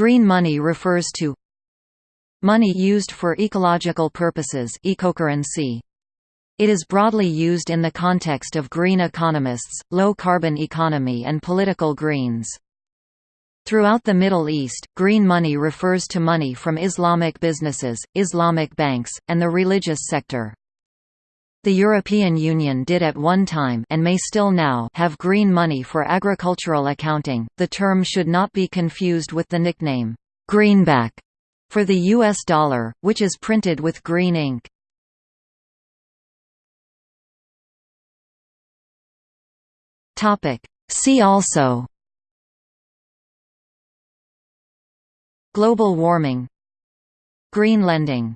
Green money refers to money used for ecological purposes ecocurrency. It is broadly used in the context of green economists, low-carbon economy and political greens. Throughout the Middle East, green money refers to money from Islamic businesses, Islamic banks, and the religious sector. The European Union did at one time and may still now have green money for agricultural accounting. The term should not be confused with the nickname greenback for the US dollar, which is printed with green ink. Topic: See also Global warming Green lending